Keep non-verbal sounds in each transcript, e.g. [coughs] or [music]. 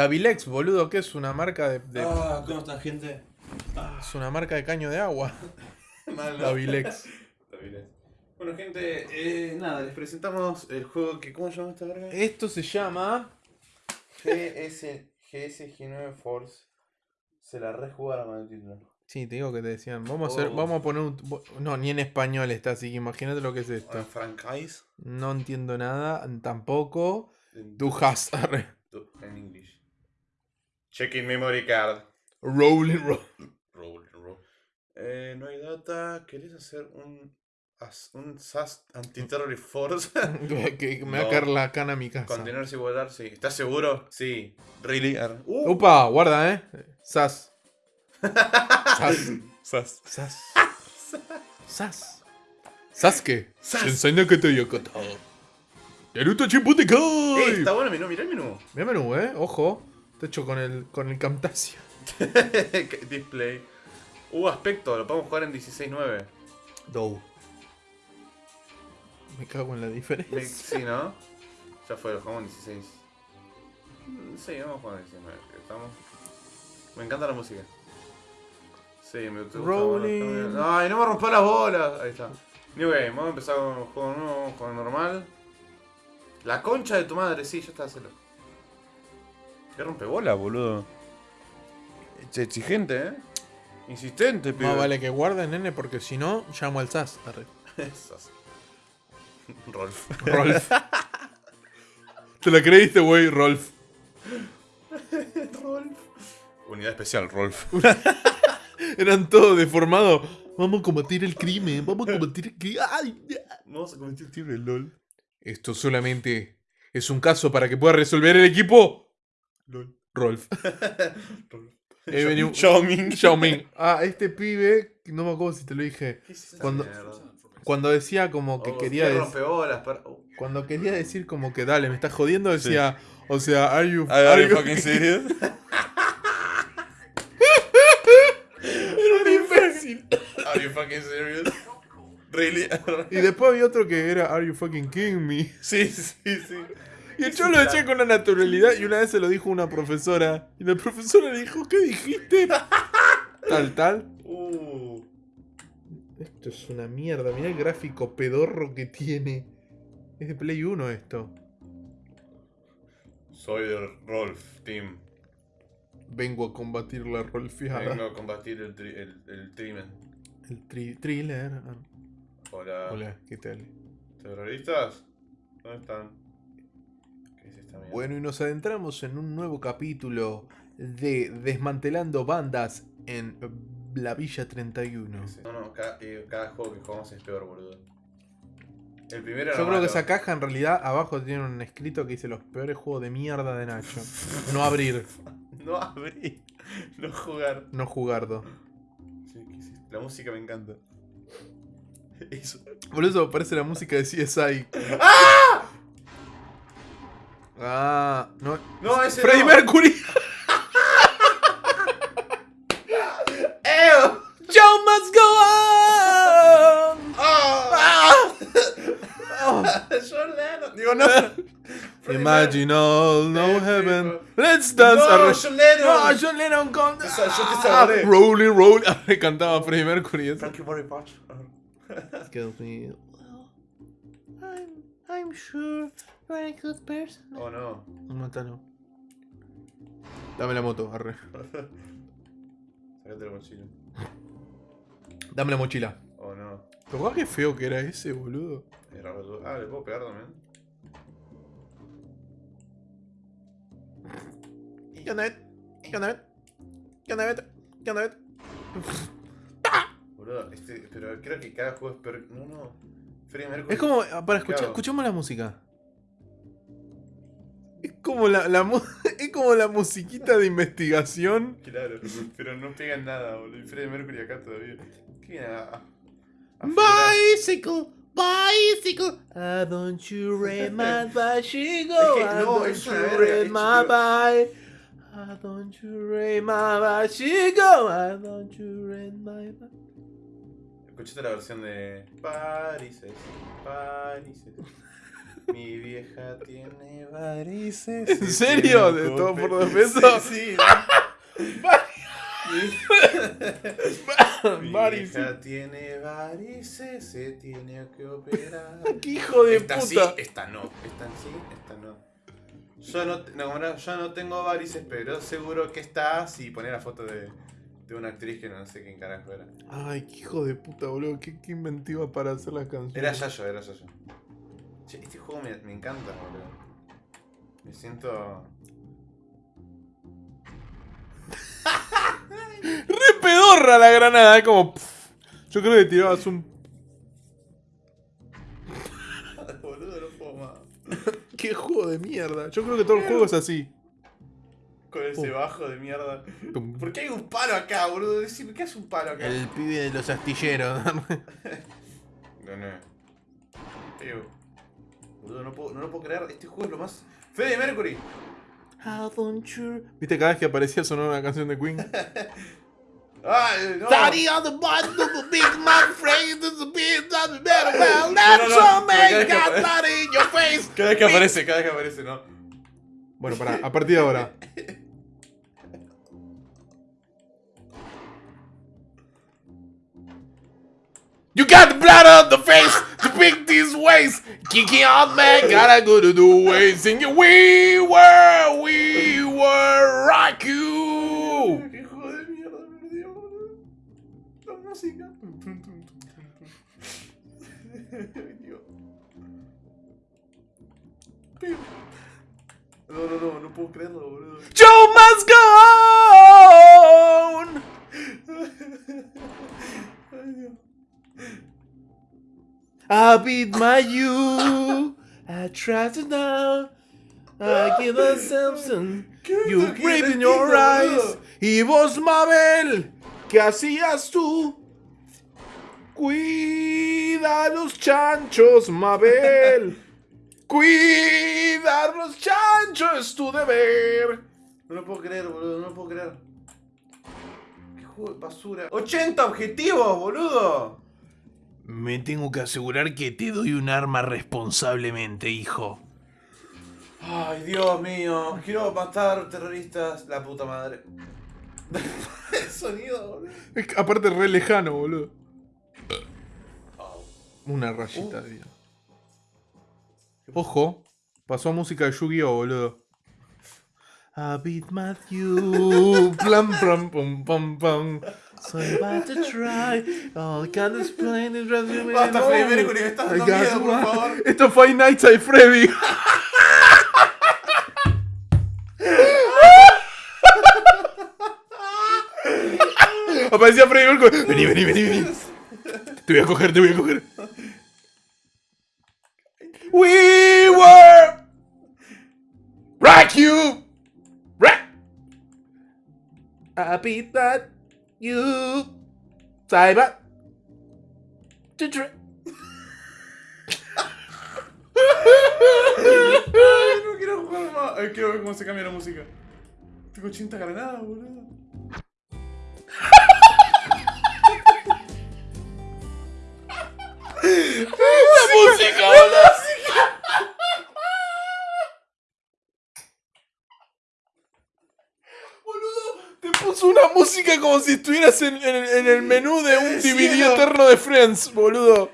Davilex, boludo, que es una marca de. de- Ah, ¿cómo está, gente? Es una marca de caño de agua. [laughs] Davilex. [laughs] Davilex. Bueno, gente, eh, nada, les presentamos el juego que. ¿Cómo se llama esta verga? Esto se llama. GS, GSG9 Force. Se la rejugaron con el título. Sí, te digo que te decían. Vamos a hacer, Oh. vamos a poner un. No, ni en español está, así que imagínate lo que es Ah, esto. Franchise. No entiendo nada, tampoco. Du hast. [laughs] En English. Checking memory card. Rolling roll. Roll, roll. Eh, no hay data. ¿Querés hacer un. un SAS Anti-Terrorist Force? que [laughs] que [laughs] me va a caer la cana a mi casa. Contenerse y volar, sí. ¿Estás seguro? Sí. Really? Uh, Upa, guarda, eh. Sas. Sas. [laughs] SAS. Sas. Sas. Sasuke. Sas. Sensei que te Yokota. Naruto Eh, Chimputekai. está bueno el menú, mirá el menú. Mira menú, eh. Ojo. Está hecho con el, con el Camtasia. [laughs] Display. Uh, aspecto, lo podemos jugar en 16.9. Dow. Me cago en la diferencia. Me- Sí, ¿no? Ya fue, lo jugamos en 16. Mm, Sí, vamos a jugar en 19. que Estamos. Me encanta la música. Sí, me gusta. Rolling. Ay, no me rompa las bolas. Ahí está. New Game, vamos a empezar con un juego nuevo, juego normal. La concha de tu madre, sí, ya está, hacelo. ¿Qué rompe bola, boludo? Es exigente, ¿eh? Insistente, pibe. Más vale que guarden, nene, porque si no, llamo al SAS. [laughs] Esas. Rolf. Rolf. [laughs] Te la creíste, güey, Rolf. Rolf. Unidad especial, Rolf. [laughs] Eran todos deformados. Vamos a combatir el crimen, vamos a combatir el crimen. ¡Ay! Vamos a cometer tiro el LOL. Esto solamente es un caso para que pueda resolver el equipo. LOL. Rolf. [laughs] Rolf. He venido- Xiaoming. [laughs] Xiaoming. Ah, este pibe, no me acuerdo si te lo dije. ¿Qué es esta Cuando-? Cuando decía como que Oh, quería decir. oh. Cuando quería decir como que dale, me estás jodiendo, decía. O sea, are you. Are you fucking serious? [laughs] Era un imbécil. Are you fucking serious? Really? Y después había otro que era Are you fucking kidding me? sí, sí, sí. Y el yo lo decía con una naturalidad y una vez se lo dijo una profesora. Y la profesora le dijo, ¿qué dijiste? [laughs] Tal, tal. Uh. Esto es una mierda, mirá el gráfico pedorro que tiene. Es de Play 1 esto. Soy el Rolf Team. Vengo a combatir la rolfeada. Vengo a combatir el, tri el, el trimen. El tri- thriller. Hola. Hola, ¿qué tal? ¿Terroristas? ¿Dónde están? Bueno, y nos adentramos en un nuevo capítulo de Desmantelando Bandas en la Villa 31. Sí. No, no, cada, eh, cada juego que jugamos es peor, boludo. El primero Yo creo que esa caja en realidad abajo tiene un escrito que dice los peores juegos de mierda de Nacho. No abrir, [laughs] No abrí. No jugar. no jugardo. La música me encanta. Eso. Por eso parece la música de CSI. Ah, no. No, ese Freddie no. Mercury. [laughs] ¡Eo! Show must go on. [laughs] Oh. ¡Ah! John Lennon. Digo, no. Imagine all, no heaven. Let's dance. No, John Lennon. No, John Lennon con. Te sa- yo te Ah, rolling, rolling. Ah, le cantaba Freddie Mercury. eso. Frankie Murray Patch. Excuse me. Well, I'm, I'm sure you're a good person. Oh no. Mátalo. Dame la moto, arre. [laughs] Sacate la mochila. Dame la mochila. Oh no. ¿Pero qué feo que era ese, boludo? Es raro. Ah, le puedo pegar también. ¿Qué onda, Bet? ¿Qué onda, Bet? ¿Qué onda, Bet? ¿Qué onda, Bet? Boludo, este, pero creo que cada juego es peor. No, no. Freddie Mercury. Es como, ah, para escuchar, escuchemos la música. Es como la, la [laughs] es como la musiquita de investigación. Claro, pero no pegan nada, boludo. Y Freddie Mercury acá todavía. ¿Qué viene a- a- Bicycle, bicycle. Ah, [laughs] don't you ride my bicycle. Es que no, don't es you ride my bike. Ah, don't you ride my bicycle. Ah, don't you ride my bike. Escuchaste la versión de Parises, Parises. Mi vieja tiene varices. ¿En se serio? ¿De todo por dos pesos? Sí, sí. [laughs] Mi Varices. vieja tiene varices, se tiene que operar. ¡Qué [laughs] hijo de esta sí, esta no. Esta sí, esta no. Yo no, no, yo no tengo varices, pero seguro que está si pone la foto de, de una actriz que no sé quién carajo era. Ay, qué hijo de puta, boludo. Qué, qué inventiva para hacer las canciones. Era Yayo, era Yayo. Juego me, me encanta, boludo. Me siento. [laughs] Re pedorra la granada, es como. pff. Yo creo que tirabas un. [laughs] boludo, no puedo más. [laughs] ¡Qué juego de mierda! Yo creo que todo el juego es así. Con ese bajo de mierda. ¿Por qué hay un palo acá, boludo? Decime, ¿qué hace un palo acá? El pibe de los astilleros. Gané. Tío. Boludo, no, puedo, no lo puedo creer. Este juego es lo más. Fede Mercury. ¿Viste cada vez que aparecía sonar una canción de Queen? [laughs] Eh, No. Daddy on the bottom of the big man phrase is a the metal No, well. no, That's no, man got apare- blood in your face. [laughs] Cada vez que aparece, cada vez que aparece, ¿no? Bueno, pará, a partir de ahora. You got blood on the face to pick these ways. Kicking out, man, gotta go to the way. Singing, We were, we were rock you. ¡Qué juego de mierda, me perdió, boludo! La música. Tum, tum, tum, tum, tum, tum. Dios. Piu. No, no, no, no puedo creerlo, boludo. Joe must I beat my you. I tried to down. I give a Simpson. ¿Qué You brave in your eyes. Y vos, Mabel, ¿qué hacías tú? Cuida los chanchos, Mabel. [laughs] Cuidar los chanchos es tu deber. No lo puedo creer, boludo, no lo puedo creer. ¿Qué juego de basura? ¡80 objetivos, boludo! Me tengo que asegurar que te doy un arma responsablemente, hijo. Ay, Dios mío. Quiero matar terroristas. La puta madre. [laughs] El sonido, boludo. Es que aparte re lejano, boludo. Una rayita de vida. Ojo, pasó a música de Yu-Gi-Oh, boludo. I beat Matthew. Plam, plam, pum, pum, pum. So I'm about to try. Oh, I can't explain it. resume, Basta. Freddy Mercury, me estás I dando got miedo, por one. favor. Esto fue Five Nights at Freddy. Aparecía Freddy Mercury. Vení, vení, vení, vení. Te voy a coger, te voy a coger. We were. Rock you. Rock. I beat that you. Ay, no quiero jugar más. Ay, quiero ver cómo se cambia la música. Tengo 80 granadas, boludo. La música, boludo. Puso una música como si estuvieras en, en- en el menú de un DVD no. eterno de Friends, boludo.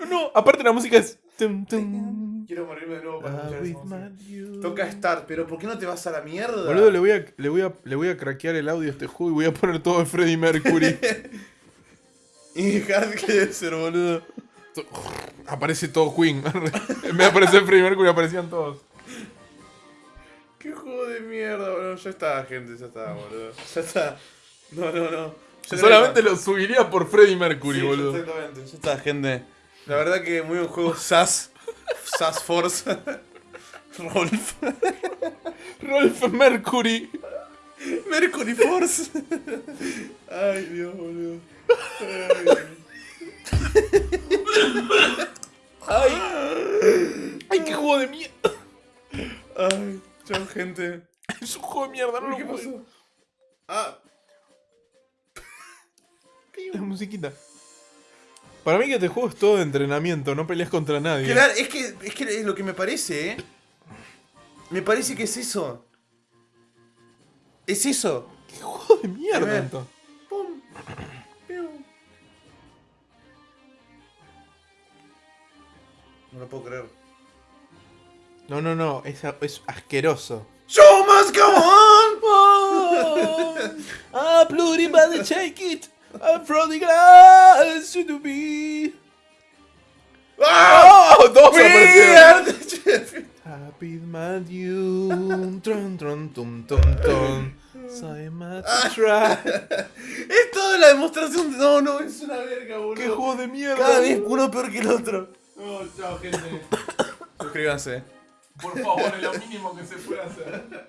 No, no, aparte la música es. tum, tum. Quiero morirme de nuevo para I escuchar esa música. Toca Start, pero ¿por qué no te vas a la mierda? Boludo, le voy, a, le, voy a, le voy a craquear el audio a este juego y voy a poner todo de Freddie Mercury. [laughs] Y Hard ser, boludo. Aparece todo Queen. [laughs] en vez de aparecer Freddie Mercury, aparecían todos. Qué juego de mierda, boludo. Ya está, gente, ya está, boludo. Ya está. No, no, no. Ya Solamente lo subiría por Freddie Mercury, Sí, boludo. Exactamente, ya está, gente. La verdad que muy buen juego. SAS. SAS Force. [laughs] Rolf. Rolf Mercury. Mercury Force. Ay, Dios, boludo. Ay, Dios. Ay. Ay, qué juego de mierda. Ay, chao, gente. [laughs] Es un juego de mierda, no lo ¿Qué puedo. pasó? Ah, [laughs] La musiquita. Para mí que este juego es todo de entrenamiento, no peleas contra nadie. Claro, es que, es que es lo que me parece, ¿eh? Me parece que es eso. Es eso. ¿Qué juego de A mierda ver. entonces? Pum. Piu. No lo puedo creer. No, no, no, es, es asqueroso. Show must go on! ah, [laughs] bloody body, shake it. I'm from the glass to be. ¡Ah! ¡Oh! Dos aparecieron. Happy Matthew. [laughs] Tron, tron, tum, tum, tum. Soy Try. [laughs] Es toda la demostración de... No, no, es una verga, boludo. ¡Qué juego de mierda! Cada vez uno peor que el otro. No, chao, gente. [coughs] Suscríbanse. Por favor, es lo mínimo que se puede hacer.